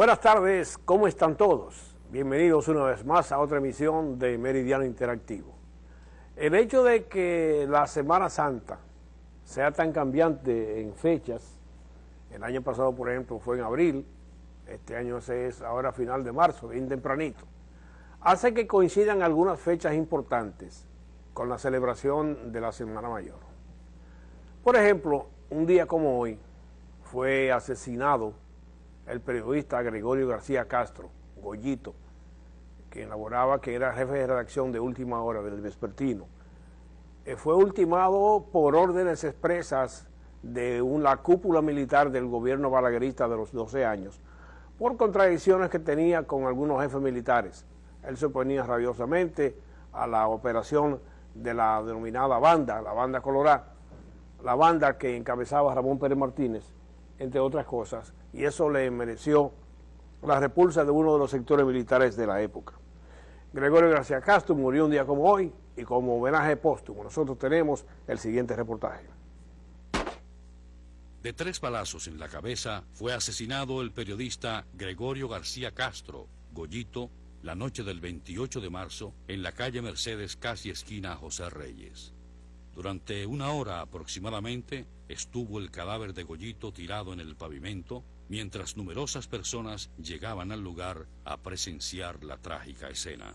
Buenas tardes, ¿cómo están todos? Bienvenidos una vez más a otra emisión de Meridiano Interactivo. El hecho de que la Semana Santa sea tan cambiante en fechas, el año pasado por ejemplo fue en abril, este año es ahora final de marzo, bien tempranito, hace que coincidan algunas fechas importantes con la celebración de la Semana Mayor. Por ejemplo, un día como hoy fue asesinado el periodista Gregorio García Castro, Goyito, que elaboraba, que era jefe de redacción de Última Hora del Vespertino. Eh, fue ultimado por órdenes expresas de una cúpula militar del gobierno balaguerista de los 12 años, por contradicciones que tenía con algunos jefes militares. Él se oponía rabiosamente a la operación de la denominada banda, la banda colorada, la banda que encabezaba Ramón Pérez Martínez, entre otras cosas, y eso le mereció la repulsa de uno de los sectores militares de la época. Gregorio García Castro murió un día como hoy, y como homenaje póstumo nosotros tenemos el siguiente reportaje. De tres balazos en la cabeza fue asesinado el periodista Gregorio García Castro, Goyito, la noche del 28 de marzo en la calle Mercedes, casi esquina José Reyes. Durante una hora aproximadamente estuvo el cadáver de Goyito tirado en el pavimento, mientras numerosas personas llegaban al lugar a presenciar la trágica escena.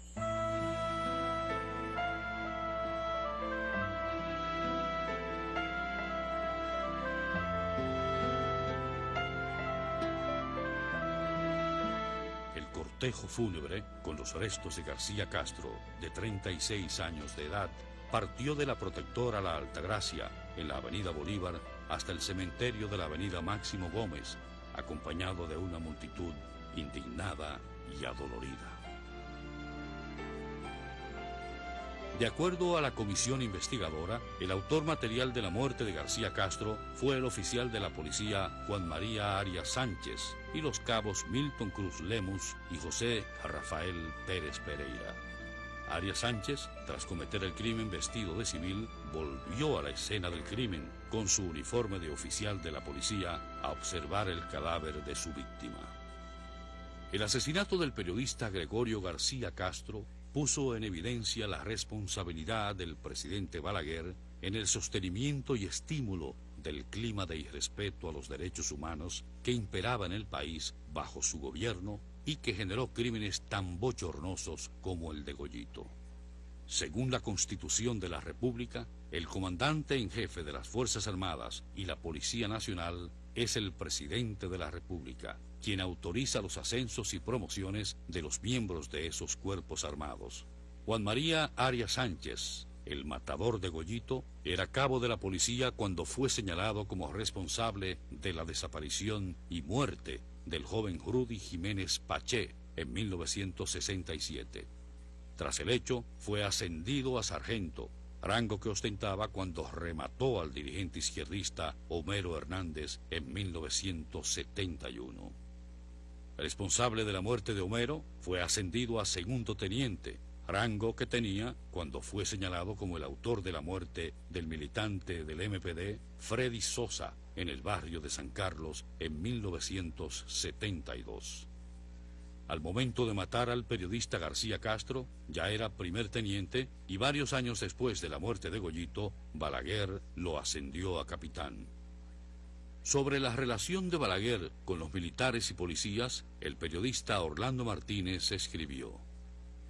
El cortejo fúnebre, con los restos de García Castro, de 36 años de edad, partió de la Protectora La Altagracia, en la Avenida Bolívar, hasta el cementerio de la Avenida Máximo Gómez, acompañado de una multitud indignada y adolorida. De acuerdo a la comisión investigadora, el autor material de la muerte de García Castro fue el oficial de la policía Juan María Arias Sánchez y los cabos Milton Cruz Lemus y José Rafael Pérez Pereira. Arias Sánchez, tras cometer el crimen vestido de civil, volvió a la escena del crimen con su uniforme de oficial de la policía a observar el cadáver de su víctima. El asesinato del periodista Gregorio García Castro puso en evidencia la responsabilidad del presidente Balaguer en el sostenimiento y estímulo del clima de irrespeto a los derechos humanos que imperaba en el país bajo su gobierno y que generó crímenes tan bochornosos como el de Goyito. Según la Constitución de la República, el comandante en jefe de las Fuerzas Armadas y la Policía Nacional es el presidente de la República, quien autoriza los ascensos y promociones de los miembros de esos cuerpos armados. Juan María Arias Sánchez, el matador de Goyito, era cabo de la policía cuando fue señalado como responsable de la desaparición y muerte del joven Rudy Jiménez Paché en 1967. Tras el hecho, fue ascendido a sargento, rango que ostentaba cuando remató al dirigente izquierdista Homero Hernández en 1971. responsable de la muerte de Homero fue ascendido a segundo teniente, rango que tenía cuando fue señalado como el autor de la muerte del militante del MPD Freddy Sosa en el barrio de San Carlos en 1972. Al momento de matar al periodista García Castro, ya era primer teniente y varios años después de la muerte de Goyito, Balaguer lo ascendió a capitán. Sobre la relación de Balaguer con los militares y policías, el periodista Orlando Martínez escribió.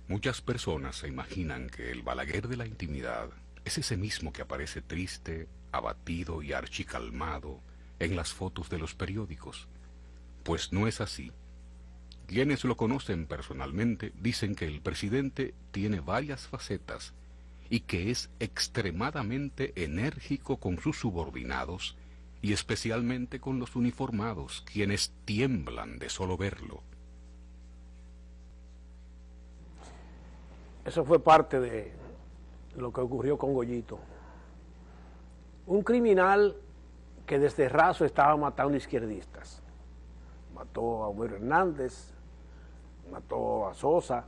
Muchas personas se imaginan que el Balaguer de la intimidad es ese mismo que aparece triste, abatido y archicalmado en las fotos de los periódicos. Pues no es así. Quienes lo conocen personalmente dicen que el presidente tiene varias facetas y que es extremadamente enérgico con sus subordinados y especialmente con los uniformados, quienes tiemblan de solo verlo. Eso fue parte de lo que ocurrió con Goyito. Un criminal que desde raso estaba matando izquierdistas. Mató a Homero Hernández, mató a Sosa,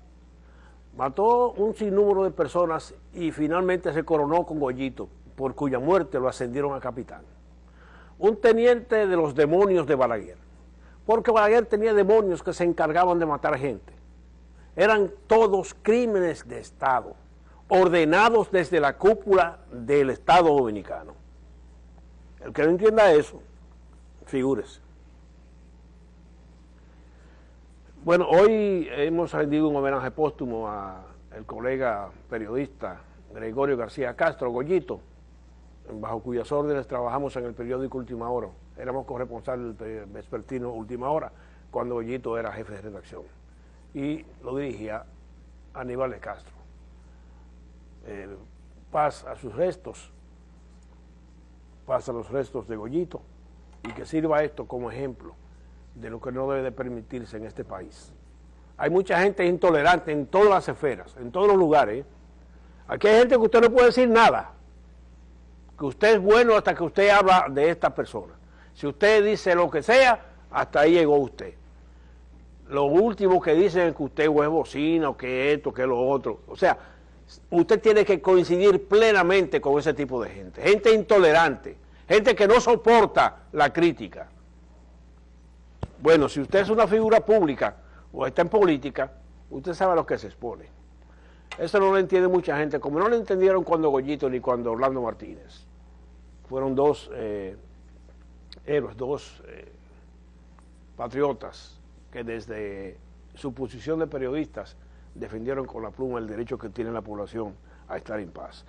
mató un sinnúmero de personas y finalmente se coronó con Goyito, por cuya muerte lo ascendieron a capitán. Un teniente de los demonios de Balaguer, porque Balaguer tenía demonios que se encargaban de matar gente. Eran todos crímenes de Estado, ordenados desde la cúpula del Estado Dominicano. El que no entienda eso, figúrese. Bueno, hoy hemos rendido un homenaje póstumo al colega periodista Gregorio García Castro, Goyito, bajo cuyas órdenes trabajamos en el periódico Última Hora. Éramos corresponsables del vespertino Última Hora, cuando Goyito era jefe de redacción. Y lo dirigía Aníbal de Castro. Eh, paz a sus restos, paz a los restos de Goyito, y que sirva esto como ejemplo de lo que no debe de permitirse en este país. Hay mucha gente intolerante en todas las esferas, en todos los lugares. Aquí hay gente que usted no puede decir nada, que usted es bueno hasta que usted habla de esta persona. Si usted dice lo que sea, hasta ahí llegó usted. Lo último que dicen es que usted es bocina, o que esto, que lo otro. O sea, usted tiene que coincidir plenamente con ese tipo de gente. Gente intolerante, gente que no soporta la crítica. Bueno, si usted es una figura pública o está en política, usted sabe a lo que se expone. Eso no lo entiende mucha gente, como no lo entendieron cuando Goyito ni cuando Orlando Martínez. Fueron dos eh, héroes, dos eh, patriotas que desde su posición de periodistas defendieron con la pluma el derecho que tiene la población a estar en paz.